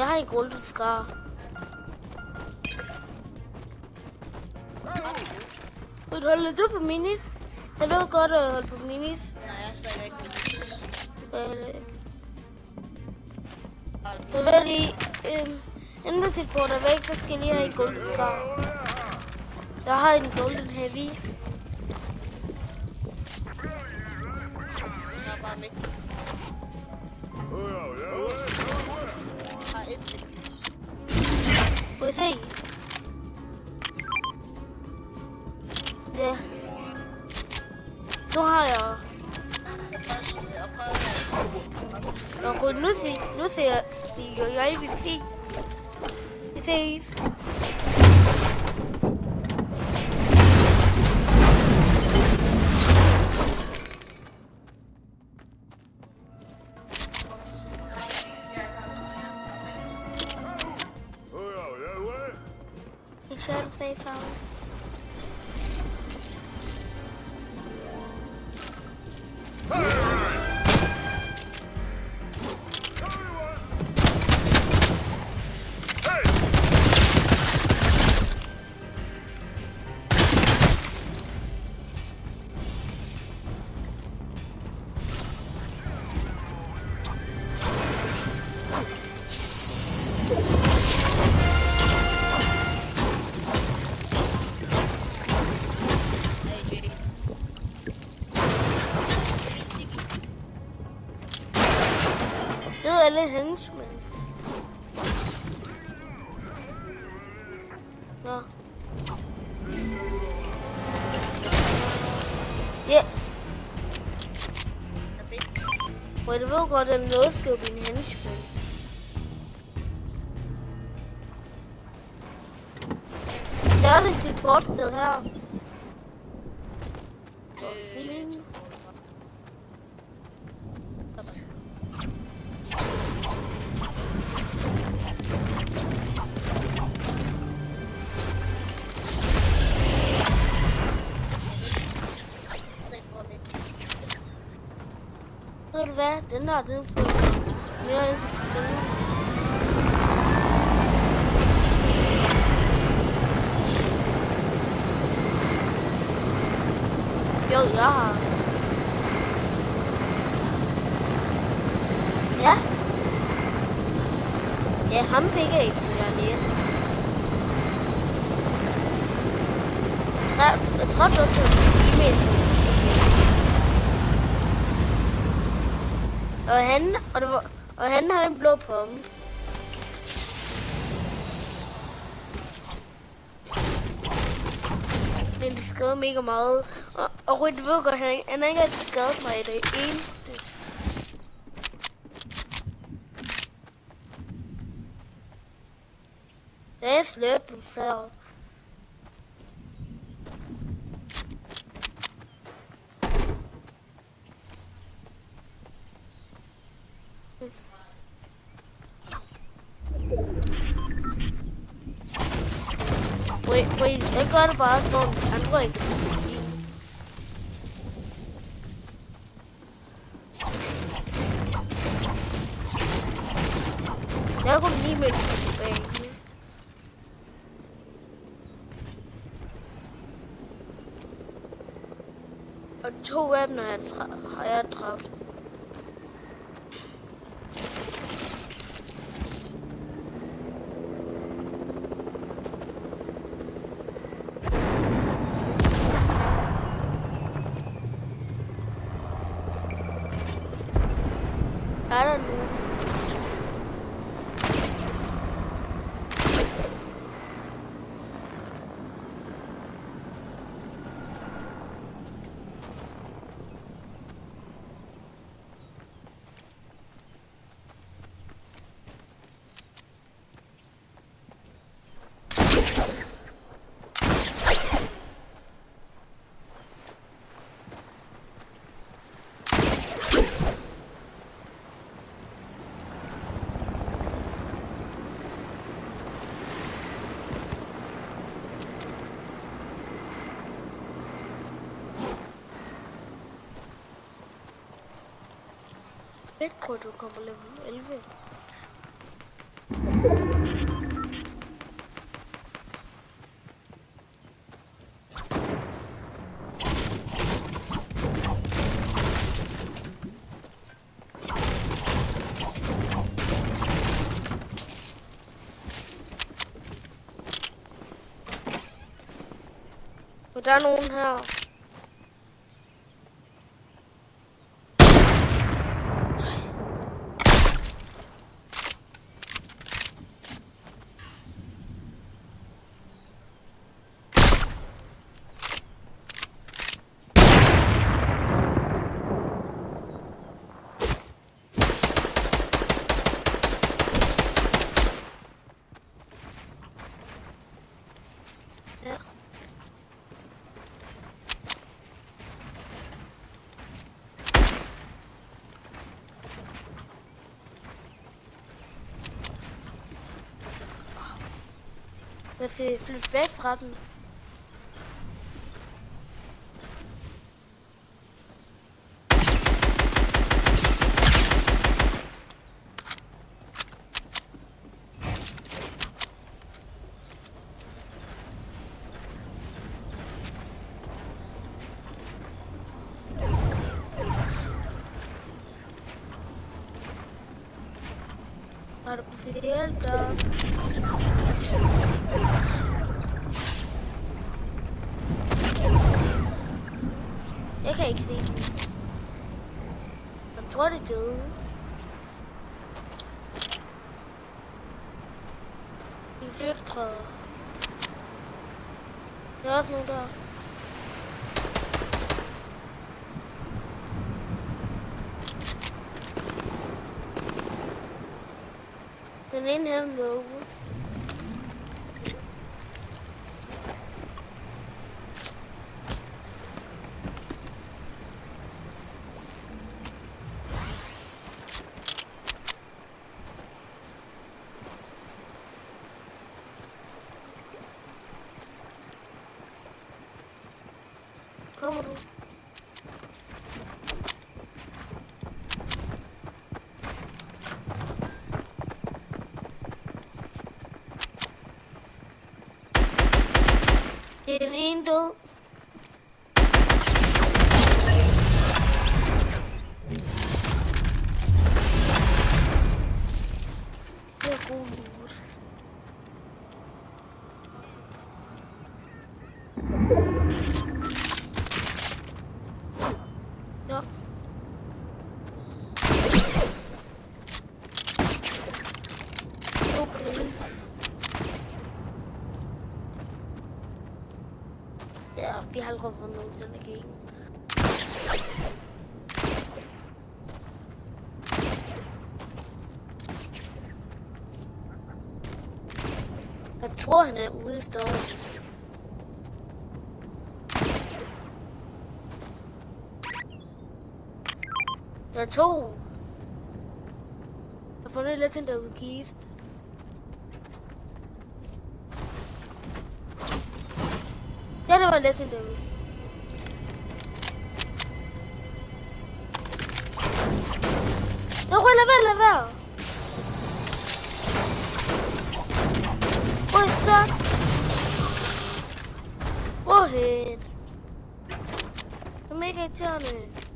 Jeg har en golden scar. Vil du holde du på minis? Er du godt at holde på minis? Nej, jeg er stadig ikke. Det er heller ikke. Vil jeg lige... Sit bord er væk, så skal jeg lige have en golden scar. Jeg har en golden heavy. Jeg tager bare væk. Uncle Lucy, Lucy, you're even see. He says. Safe house. Hey! silent henchmen. No. Yeah. What have got a no scope in henchman? Talented bots still have. Du hvad? Den der, den får mere interessant. Jo, jeg har. Ja. Ja, ham fik ikke, som jeg lige. Jeg tror, jeg tror, du skal e-mail. Og han, og, det var, og han har en blå pomme. Men det skader mega meget. Og, og Ryd ved godt, han, han har ikke rigtig skadet mig i det eneste. Det er sløben, Wait, wait, jeg gør det bare sådan, I'm ikke kan sige. Jeg kunne lige med tilbage. Og to af dem har jeg, har jeg dræbt. I don't know. Fedt på, at du kommer level 11. Og der er nogen her. Wie viel Flussweltfragen? Arco Fidelta. Jeg kan ikke se dem. Jeg tror, det er døde. De flygter. Der er også nogen der. Den ene her derude. Kommer er Doğru. Derindu. Derindu. think of a move in the game. That's one at least does. That's all. I've only listened to the keys. Get him a. Bella, bella, bella. Poxa. Morrer. Como é que é, Johnny?